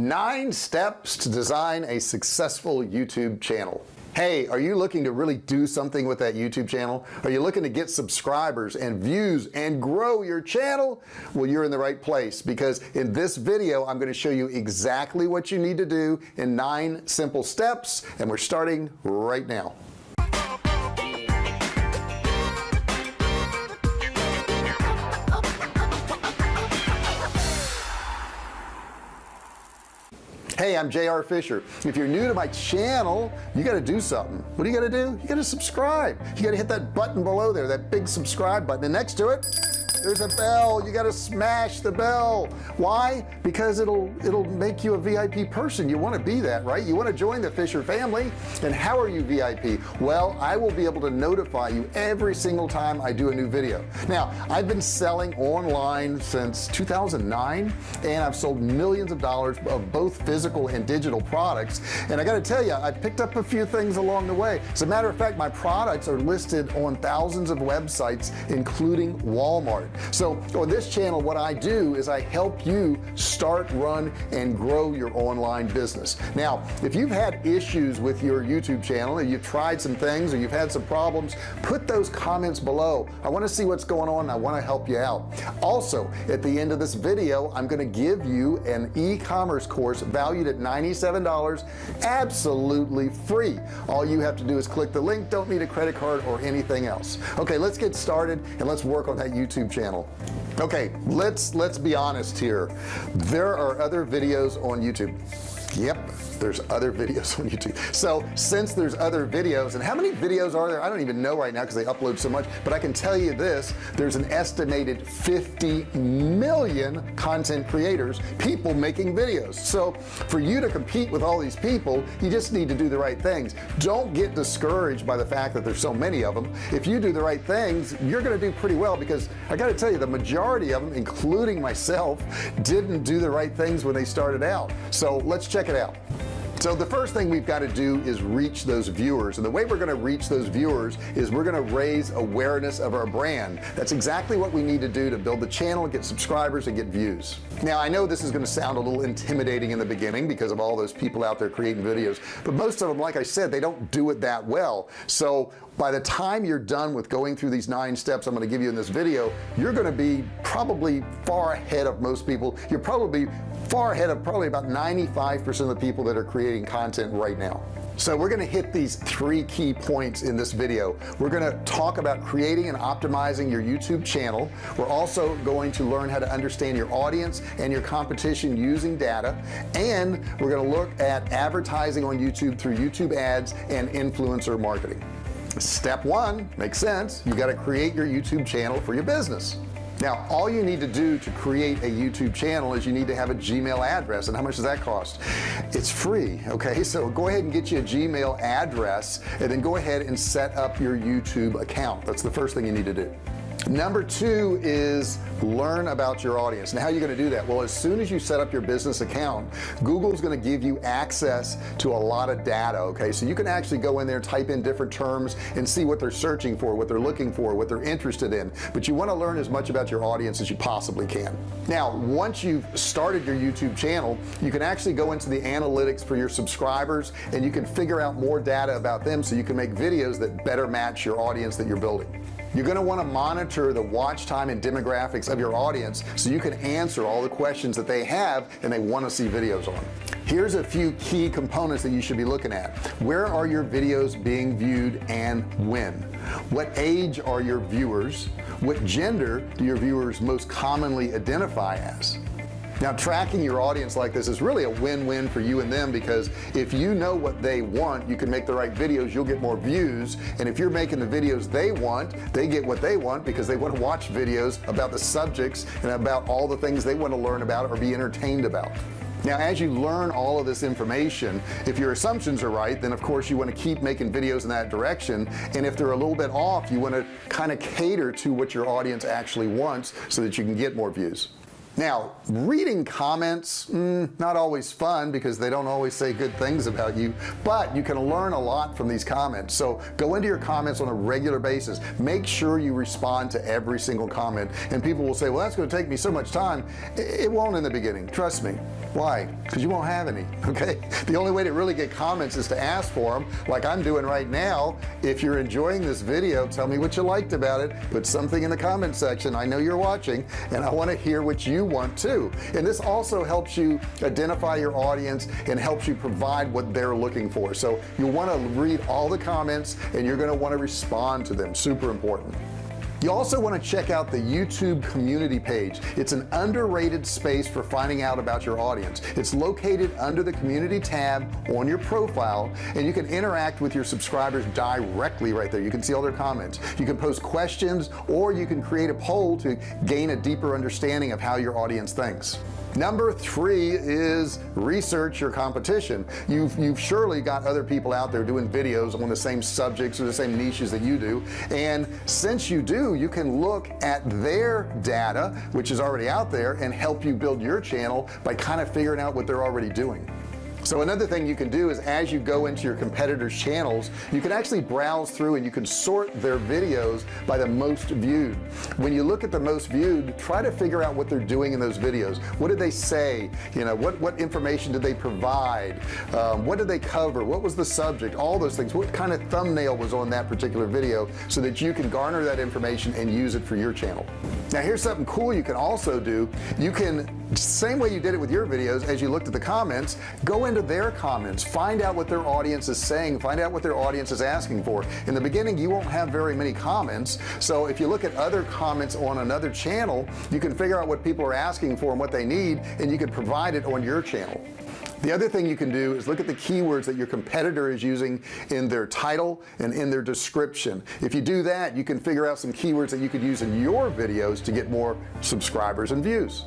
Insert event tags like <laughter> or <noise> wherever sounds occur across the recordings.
nine steps to design a successful YouTube channel. Hey are you looking to really do something with that YouTube channel? Are you looking to get subscribers and views and grow your channel? Well you're in the right place because in this video I'm going to show you exactly what you need to do in nine simple steps and we're starting right now hey I'm JR Fisher. If you're new to my channel you got to do something. What do you got to do? You got to subscribe. You got to hit that button below there that big subscribe button. And next to it there's a bell. You got to smash the bell. Why? Because it'll it'll make you a VIP person. You want to be that right? You want to join the Fisher family. And how are you VIP well I will be able to notify you every single time I do a new video. Now I've been selling online since 2009 and I've sold millions of dollars of both physical and digital products. And I got to tell you I picked up a few things along the way. As a matter of fact my products are listed on thousands of websites including Walmart so on this channel what I do is I help you start run and grow your online business. Now if you've had issues with your YouTube channel and you've tried some things or you've had some problems put those comments below. I want to see what's going on I want to help you out. Also at the end of this video I'm going to give you an e-commerce course valued at $97 absolutely free. All you have to do is click the link don't need a credit card or anything else. Okay let's get started and let's work on that YouTube channel channel okay let's let's be honest here. There are other videos on YouTube. Yep there's other <laughs> videos on YouTube. So since there's other videos and how many videos are there? I don't even know right now because they upload so much but I can tell you this there's an estimated 50 million content creators people making videos. So for you to compete with all these people you just need to do the right things. Don't get discouraged by the fact that there's so many of them if you do the right things you're gonna do pretty well because I got to tell you the majority of them including myself didn't do the right things when they started out. So let's check it out. So the first thing we've got to do is reach those viewers. And the way we're going to reach those viewers is we're going to raise awareness of our brand. That's exactly what we need to do to build the channel get subscribers and get views. Now I know this is going to sound a little intimidating in the beginning because of all those people out there creating videos but most of them like I said they don't do it that well. So by the time you're done with going through these nine steps I'm going to give you in this video you're going to be probably far ahead of most people. You're probably far ahead of probably about 95% of the people that are creating content right now. So we're going to hit these three key points in this video. We're going to talk about creating and optimizing your YouTube channel. We're also going to learn how to understand your audience and your competition using data. And we're going to look at advertising on YouTube through YouTube ads and influencer marketing step one makes sense. You got to create your YouTube channel for your business. Now all you need to do to create a YouTube channel is you need to have a Gmail address. And how much does that cost? It's free okay? <laughs> So go ahead and get you a Gmail address and then go ahead and set up your YouTube account. That's the first thing you need to do number two is learn about your audience. And how you're going to do that? Well as soon as you set up your business account Google's going to give you access to a lot of data okay? So you can actually go in there type in different terms and see what they're searching for what they're looking for what they're interested in. But you want to learn as much about your audience as you possibly can. Now once you've started your YouTube channel you can actually go into the analytics for your subscribers and you can figure out more data about them so you can make videos that better match your audience that you're building you're going to want to monitor the watch time and demographics of your audience so you can answer all the questions that they have and they want to see videos on. Here's a few key components that you should be looking at. Where are your videos being viewed and when? What age are your viewers? What gender do your viewers most commonly identify as now tracking your audience like this is really a win-win for you and them because if you know what they want you can make the right videos you'll get more views. And if you're making the videos they want they get what they want because they want to watch videos about the subjects and about all the things they want to learn about or be entertained about. Now as you learn all of this information if your assumptions are right then of course you want to keep making videos in that direction. And if they're a little bit off you want to kind of cater to what your audience actually wants so that you can get more views now reading comments mm, not always fun because they don't always say good things about you but you can learn a lot from these comments. So go into your comments on a regular basis. Make sure you respond to every single comment and people will say well that's going to take me so much time. It won't in the beginning trust me. Why? Because you won't have any <laughs> okay? The only way to really get comments is to ask for them like I'm doing right now. If you're enjoying this video tell me what you liked about it. Put something in the comment section. I know you're watching and I want to hear what you want to. And this also helps you identify your audience and helps you provide what they're looking for. So you want to read all the comments and you're going to want to respond to them. Super important you also want to check out the YouTube community page. It's an underrated space for finding out about your audience. It's located under the community tab on your profile and you can interact with your subscribers directly right there. You can see all their comments. You can post questions or you can create a poll to gain a deeper understanding of how your audience thinks number three is research your competition. You've you've surely got other people out there doing videos on the same subjects or the same niches that you do. And since you do you can look at their data which is already out there and help you build your channel by kind of figuring out what they're already doing so another thing you can do is as you go into your competitors channels you can actually browse through and you can sort their videos by the most viewed. When you look at the most viewed try to figure out what they're doing in those videos. What did they say? You know what what information did they provide? Um, what did they cover? What was the subject? All those things. What kind of thumbnail was on that particular video so that you can garner that information and use it for your channel. Now here's something cool you can also do. You can same way you did it with your videos as you looked at the comments. Go into their comments. Find out what their audience is saying. Find out what their audience is asking for. In the beginning you won't have very many comments. So if you look at other comments on another channel you can figure out what people are asking for and what they need and you can provide it on your channel. The other thing you can do is look at the keywords that your competitor is using in their title and in their description. If you do that you can figure out some keywords that you could use in your videos to get more subscribers and views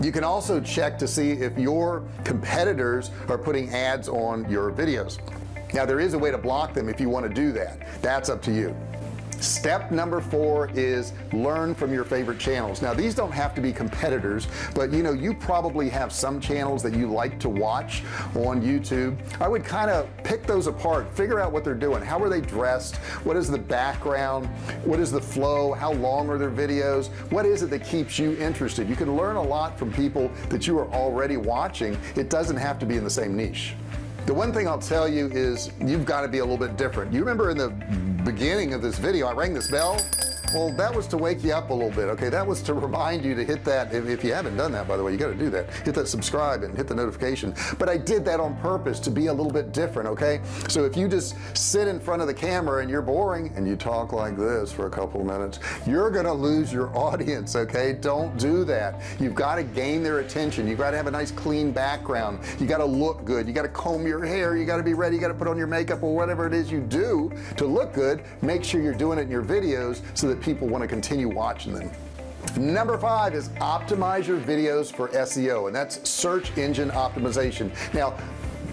you can also check to see if your competitors are putting ads on your videos. Now there is a way to block them if you want to do that. That's up to you step number four is learn from your favorite channels. Now these don't have to be competitors but you know you probably have some channels that you like to watch on YouTube. I would kind of pick those apart figure out what they're doing. How are they dressed? What is the background? What is the flow? How long are their videos? What is it that keeps you interested? You can learn a lot from people that you are already watching. It doesn't have to be in the same niche. The one thing I'll tell you is you've got to be a little bit different. You remember in the beginning of this video. I rang this bell well that was to wake you up a little bit okay? That was to remind you to hit that if, if you haven't done that by the way you got to do that. Hit that subscribe and hit the notification. But I did that on purpose to be a little bit different okay? So if you just sit in front of the camera and you're boring and you talk like this for a couple of minutes you're gonna lose your audience okay? Don't do that. You've got to gain their attention. You've got to have a nice clean background. You got to look good. You got to comb your hair. You got to be ready. You got to put on your makeup or whatever it is you do to look good. Make sure you're doing it in your videos so that people want to continue watching them. Number five is optimize your videos for SEO and that's search engine optimization. Now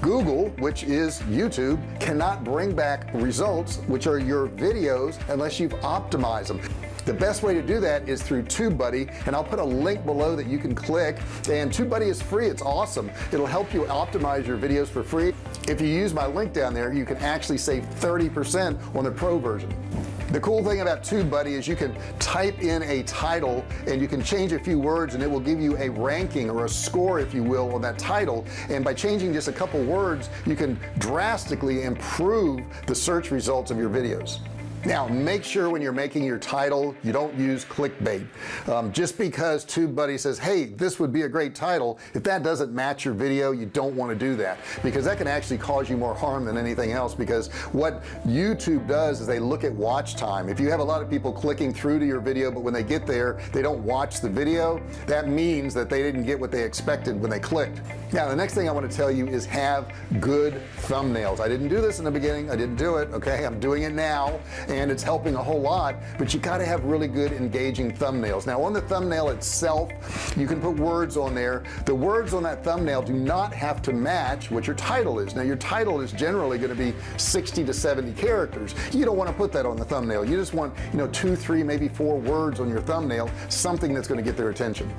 Google which is YouTube cannot bring back results which are your videos unless you've optimized them. The best way to do that is through TubeBuddy and I'll put a link below that you can click. And TubeBuddy is free it's awesome. It'll help you optimize your videos for free. If you use my link down there you can actually save 30% on the pro version the cool thing about TubeBuddy is you can type in a title and you can change a few words and it will give you a ranking or a score if you will on that title. And by changing just a couple words you can drastically improve the search results of your videos now make sure when you're making your title you don't use clickbait. Um, just because TubeBuddy says hey this would be a great title if that doesn't match your video you don't want to do that. Because that can actually cause you more harm than anything else because what YouTube does is they look at watch time. If you have a lot of people clicking through to your video but when they get there they don't watch the video that means that they didn't get what they expected when they clicked. Now the next thing I want to tell you is have good thumbnails. I didn't do this in the beginning I didn't do it okay? I'm doing it now and it's helping a whole lot but you got to have really good engaging thumbnails. Now on the thumbnail itself you can put words on there. The words on that thumbnail do not have to match what your title is. Now your title is generally going to be 60 to 70 characters. You don't want to put that on the thumbnail. You just want you know two three maybe four words on your thumbnail something that's going to get their attention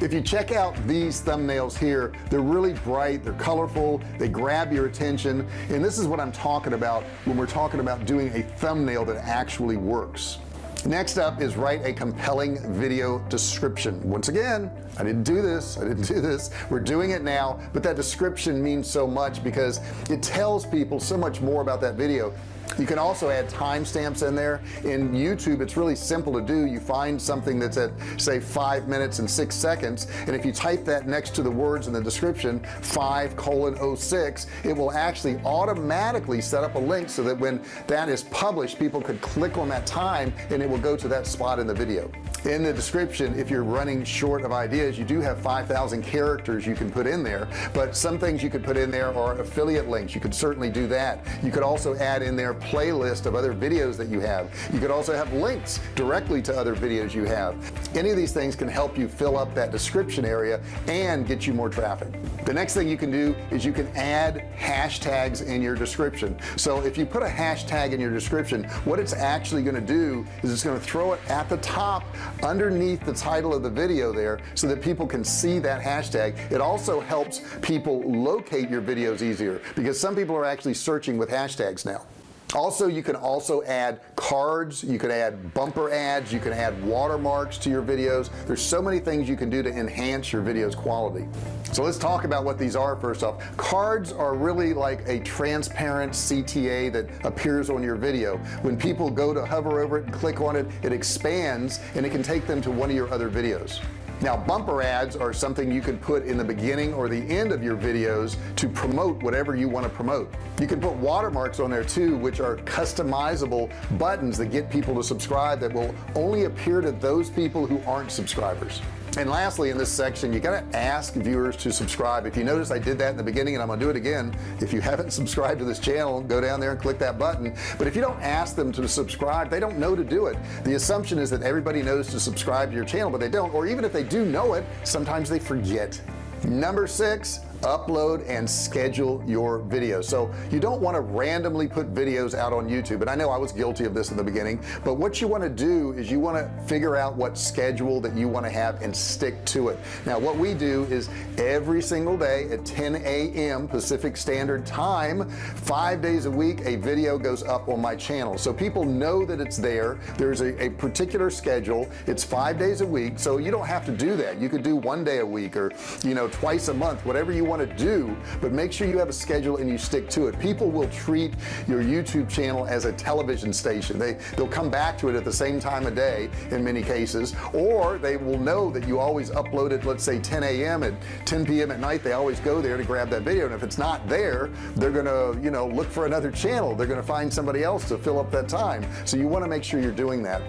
if you check out these thumbnails here they're really bright they're colorful they grab your attention. And this is what I'm talking about when we're talking about doing a thumbnail that actually works. Next up is write a compelling video description. Once again I didn't do this I didn't do this. We're doing it now but that description means so much because it tells people so much more about that video you can also add timestamps in there. In YouTube it's really simple to do. You find something that's at say five minutes and six seconds and if you type that next to the words in the description 5 colon 06 it will actually automatically set up a link so that when that is published people could click on that time and it will go to that spot in the video. In the description if you're running short of ideas you do have 5,000 characters you can put in there but some things you could put in there are affiliate links. You could certainly do that. You could also add in there playlist of other videos that you have. You could also have links directly to other videos you have. Any of these things can help you fill up that description area and get you more traffic. The next thing you can do is you can add hashtags in your description. So if you put a hashtag in your description what it's actually going to do is it's going to throw it at the top underneath the title of the video there so that people can see that hashtag. It also helps people locate your videos easier because some people are actually searching with hashtags now also you can also add cards you can add bumper ads you can add watermarks to your videos. There's so many things you can do to enhance your videos quality. So let's talk about what these are first off. Cards are really like a transparent CTA that appears on your video. When people go to hover over it and click on it it expands and it can take them to one of your other videos now bumper ads are something you can put in the beginning or the end of your videos to promote whatever you want to promote. You can put watermarks on there too which are customizable buttons that get people to subscribe that will only appear to those people who aren't subscribers and lastly in this section you got to ask viewers to subscribe. If you notice I did that in the beginning and I'm gonna do it again. If you <laughs> haven't subscribed to this channel go down there and click that button. But if you don't ask them to subscribe they don't know to do it. The assumption is that everybody knows to subscribe to your channel but they don't. Or even if they do know it sometimes they forget. Number six upload and schedule your videos. So you don't want to randomly put videos out on YouTube and I know I was guilty of this in the beginning but what you want to do is you want to figure out what schedule that you want to have and stick to it. Now what we do is every single day at 10 a.m. Pacific Standard Time five days a week a video goes up on my channel. So people know that it's there. There's a, a particular schedule. It's five days a week so you don't have to do that. You could do one day a week or you know twice a month whatever you want to do but make sure you have a schedule and you stick to it people will treat your YouTube channel as a television station they they'll come back to it at the same time of day in many cases or they will know that you always upload it let's say 10 a.m. at 10 p.m. at night they always go there to grab that video and if it's not there they're gonna you know look for another channel they're gonna find somebody else to fill up that time so you want to make sure you're doing that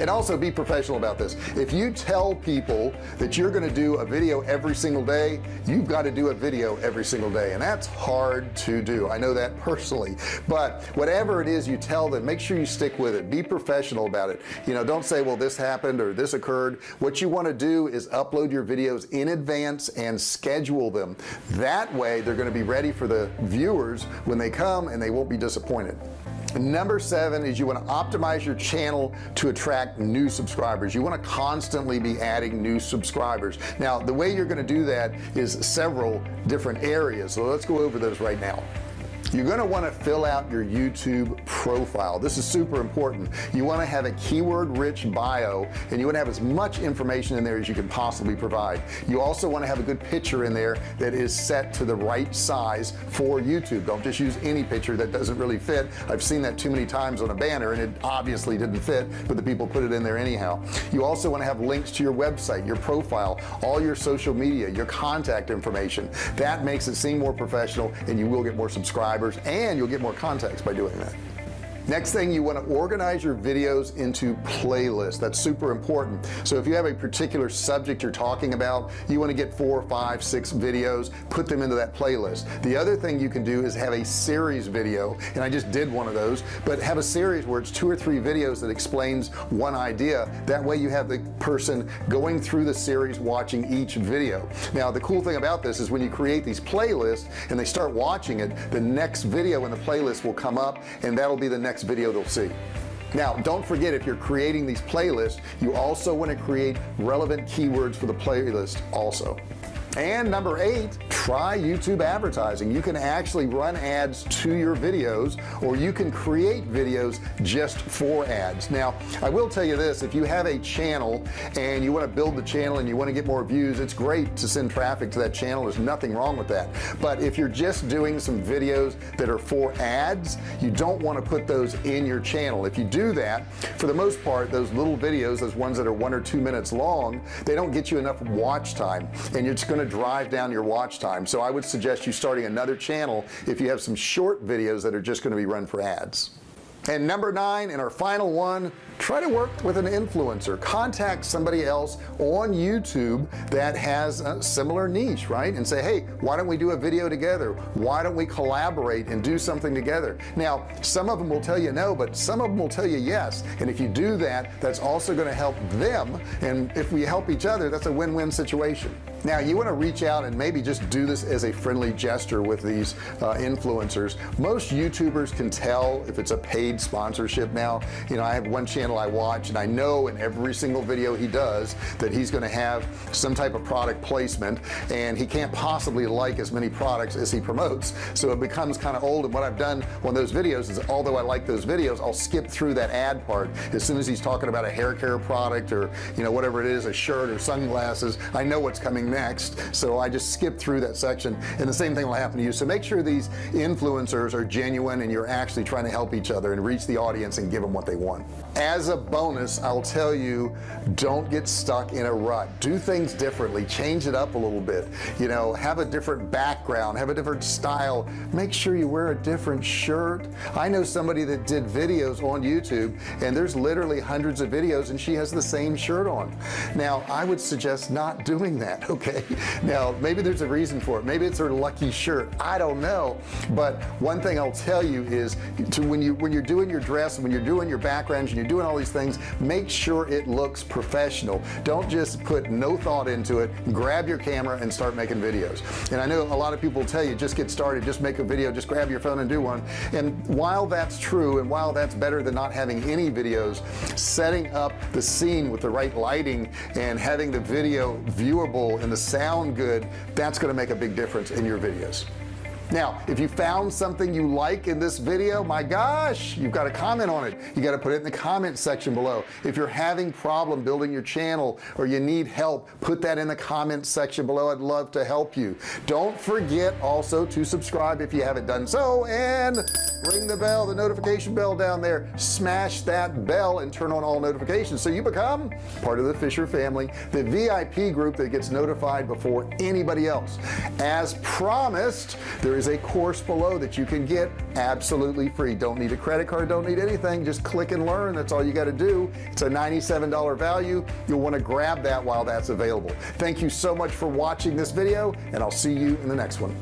and also be professional about this. If you tell people that you're going to do a video every single day you've got to do a video every single day and that's hard to do. I know that personally. But whatever it is you tell them make sure you stick with it. Be professional about it. You know don't say well this happened or this occurred. What you want to do is upload your videos in advance and schedule them. That way they're going to be ready for the viewers when they come and they won't be disappointed number seven is you want to optimize your channel to attract new subscribers. You want to constantly be adding new subscribers. Now the way you're going to do that is several different areas. So let's go over those right now you're going to want to fill out your YouTube profile. This is super important. You want to have a keyword rich bio and you want to have as much information in there as you can possibly provide. You also want to have a good picture in there that is set to the right size for YouTube. Don't just use any picture that doesn't really fit. I've seen that too many times on a banner and it obviously didn't fit but the people put it in there anyhow. You also want to have links to your website your profile all your social media your contact information. That makes it seem more professional and you will get more subscribers and you'll get more contacts by doing that next thing you want to organize your videos into playlists. That's super important. So if you have a particular subject you're talking about you want to get four five six videos put them into that playlist. The other thing you can do is have a series video and I just did one of those but have a series where it's two or three videos that explains one idea. That way you have the person going through the series watching each video. Now the cool thing about this is when you create these playlists and they start watching it the next video in the playlist will come up and that'll be the next next video they'll see. Now don't forget if you're creating these playlists you also want to create relevant keywords for the playlist also and number eight try YouTube advertising. You can actually run ads to your videos or you can create videos just for ads. Now I will tell you this if you have a channel and you want to build the channel and you want to get more views it's great to send traffic to that channel. There's nothing wrong with that. But if you're just doing some videos that are for ads you don't want to put those in your channel. If you do that for the most part those little videos those ones that are one or two minutes long they don't get you enough watch time. And it's going to drive down your watch time. So I would suggest you starting another channel if you have some short videos that are just going to be run for ads. And number nine in our final one try to work with an influencer. Contact somebody else on YouTube that has a similar niche right? And say hey why don't we do a video together? Why don't we collaborate and do something together? Now some of them will tell you no but some of them will tell you yes. And if you do that that's also going to help them. And if we help each other that's a win-win situation now you want to reach out and maybe just do this as a friendly gesture with these uh, influencers. Most youtubers can tell if it's a paid sponsorship now. You know I have one channel I watch and I know in every single video he does that he's going to have some type of product placement and he can't possibly like as many products as he promotes. So it becomes kind of old and what I've done on those videos is although I like those videos I'll skip through that ad part. As soon as he's talking about a hair care product or you know whatever it is a shirt or sunglasses I know what's coming next so I just skip through that section. And the same thing will happen to you. So make sure these influencers are genuine and you're actually trying to help each other and reach the audience and give them what they want. As a bonus I'll tell you don't get stuck in a rut. Do things differently. Change it up a little bit. You know have a different background have a different style. Make sure you wear a different shirt. I know somebody that did videos on YouTube and there's literally hundreds of videos and she has the same shirt on. Now I would suggest not doing that <laughs> okay. Now maybe there's a reason for it. Maybe it's her lucky shirt. I don't know. But one thing I'll tell you is to when you when you're doing your dress when you're doing your backgrounds and you're doing all these things make sure it looks professional. Don't just put no thought into it. Grab your camera and start making videos. And I know a lot of people tell you just get started. Just make a video. Just grab your phone and do one. And while that's true and while that's better than not having any videos setting up the scene with the right lighting and having the video viewable and the sound good that's going to make a big difference in your videos now if you found something you like in this video my gosh you've got to comment on it. You got to put it in the comment section below. If you're having problem building your channel or you need help put that in the comment section below. I'd love to help you. Don't forget also to subscribe if you haven't done so and ring the bell the notification bell down there. Smash that bell and turn on all notifications so you become part of the Fisher family the VIP group that gets notified before anybody else. As promised there there is a course below that you can get absolutely free don't need a credit card don't need anything just click and learn that's all you got to do it's a $97 value you'll want to grab that while that's available thank you so much for watching this video and I'll see you in the next one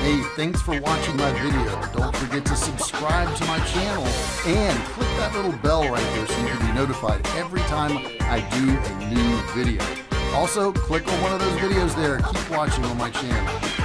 Hey, thanks for watching my video. Don't forget to subscribe to my channel and click that little bell right there so you can be notified every time I do a new video. Also, click on one of those videos there. Keep watching on my channel.